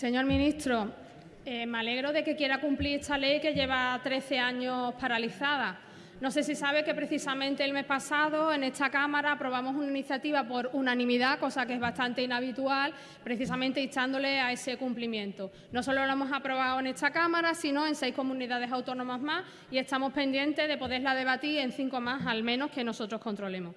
Señor ministro, eh, me alegro de que quiera cumplir esta ley que lleva 13 años paralizada. No sé si sabe que precisamente el mes pasado en esta Cámara aprobamos una iniciativa por unanimidad, cosa que es bastante inhabitual, precisamente instándole a ese cumplimiento. No solo lo hemos aprobado en esta Cámara, sino en seis comunidades autónomas más y estamos pendientes de poderla debatir en cinco más, al menos que nosotros controlemos.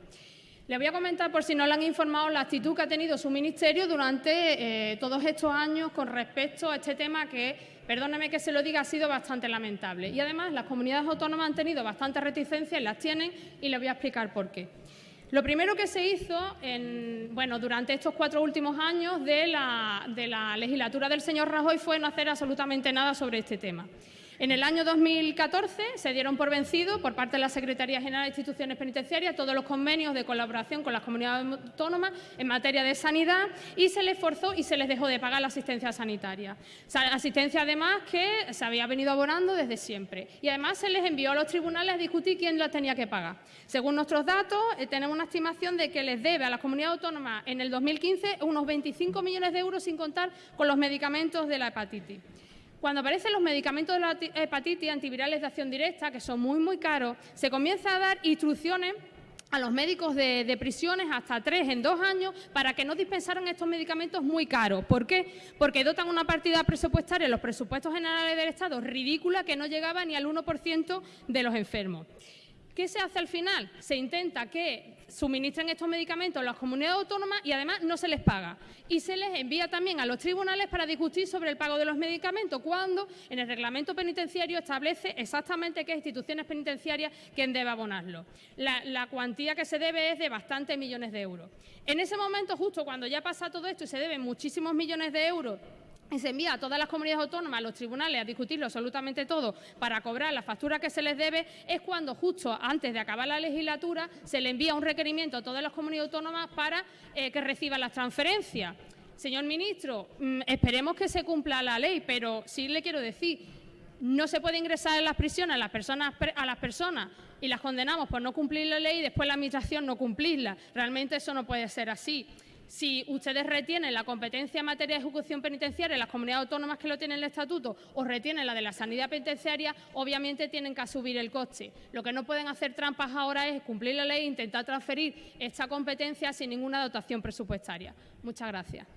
Le voy a comentar, por si no le han informado, la actitud que ha tenido su ministerio durante eh, todos estos años con respecto a este tema que, perdóneme que se lo diga, ha sido bastante lamentable. Y además las comunidades autónomas han tenido bastante reticencias, las tienen y le voy a explicar por qué. Lo primero que se hizo bueno, durante estos cuatro últimos años de la legislatura del señor Rajoy fue no hacer absolutamente nada sobre este tema. En el año 2014 se dieron por vencido por parte de la Secretaría General de Instituciones Penitenciarias todos los convenios de colaboración con las comunidades autónomas en materia de sanidad y se les forzó y se les dejó de pagar la asistencia sanitaria. Asistencia además que se había venido abonando desde siempre y además se les envió a los tribunales a discutir quién la tenía que pagar. Según nuestros datos, eh, tenemos una estimación de que les debe a las comunidades autónomas en el 2015 unos 25 millones de euros sin contar con los medicamentos de la hepatitis. Cuando aparecen los medicamentos de la hepatitis antivirales de acción directa, que son muy, muy caros, se comienza a dar instrucciones a los médicos de, prisiones hasta tres en dos años para que no dispensaran estos medicamentos muy caros. ¿Por qué? Porque dotan una partida presupuestaria en los presupuestos generales del Estado ridícula que no llegaba ni al 1% de los enfermos. ¿Qué se hace al final? Se intenta que suministren estos medicamentos a las comunidades autónomas y además no se les paga. Y se les envía también a los tribunales para discutir sobre el pago de los medicamentos, cuando en el reglamento penitenciario establece exactamente qué instituciones penitenciarias quien debe abonarlo. La, la cuantía que se debe es de bastantes millones de euros. En ese momento, justo cuando ya pasa todo esto y se deben muchísimos millones de euros se envía a todas las comunidades autónomas, a los tribunales, a discutirlo absolutamente todo para cobrar la factura que se les debe, es cuando justo antes de acabar la legislatura se le envía un requerimiento a todas las comunidades autónomas para eh, que reciban las transferencias. Señor ministro, mm, esperemos que se cumpla la ley, pero sí le quiero decir, no se puede ingresar en las prisiones a las personas, a las personas y las condenamos por no cumplir la ley y después la Administración no cumplirla. Realmente eso no puede ser así. Si ustedes retienen la competencia en materia de ejecución penitenciaria en las comunidades autónomas que lo tienen en el estatuto o retienen la de la sanidad penitenciaria, obviamente tienen que asumir el coste. Lo que no pueden hacer trampas ahora es cumplir la ley e intentar transferir esta competencia sin ninguna dotación presupuestaria. Muchas gracias.